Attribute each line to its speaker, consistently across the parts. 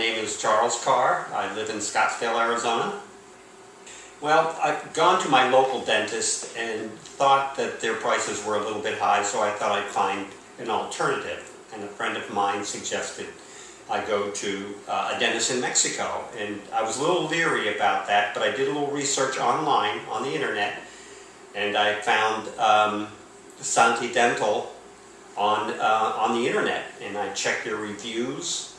Speaker 1: is Charles Carr. I live in Scottsdale, Arizona. Well, I've gone to my local dentist and thought that their prices were a little bit high, so I thought I'd find an alternative. And a friend of mine suggested I go to uh, a dentist in Mexico. And I was a little leery about that, but I did a little research online on the internet, and I found um, Sani Dental on, uh, on the internet, and I checked their reviews,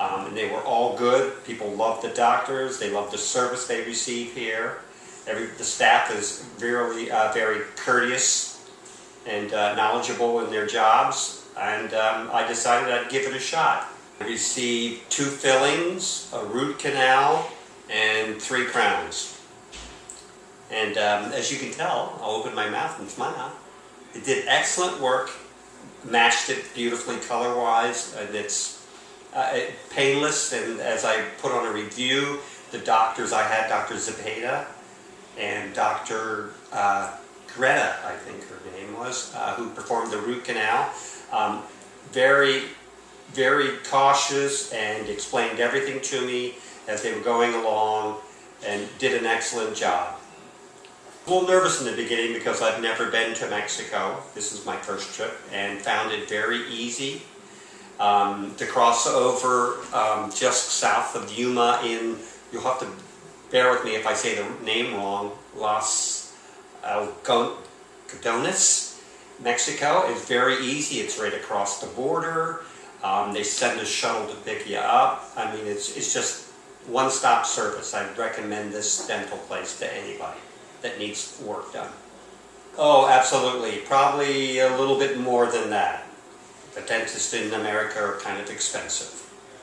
Speaker 1: um, and they were all good. People love the doctors, they love the service they receive here. Every, the staff is very, uh, very courteous and uh, knowledgeable in their jobs, and um, I decided I'd give it a shot. I received two fillings, a root canal, and three crowns. And um, as you can tell, I'll open my mouth and smile. It did excellent work, matched it beautifully color-wise, and it's uh, painless. And as I put on a review, the doctors I had, Dr. Zepeda and Dr. Uh, Greta, I think her name was, uh, who performed the root canal, um, very, very cautious and explained everything to me as they were going along and did an excellent job. A little nervous in the beginning because I've never been to Mexico. This is my first trip and found it very easy um, to cross over um, just south of Yuma in, you'll have to bear with me if I say the name wrong, Las Algodones, Mexico. It's very easy. It's right across the border. Um, they send a shuttle to pick you up. I mean, it's, it's just one-stop service. I'd recommend this dental place to anybody that needs work done. Oh, absolutely. Probably a little bit more than that. The dentists in America are kind of expensive.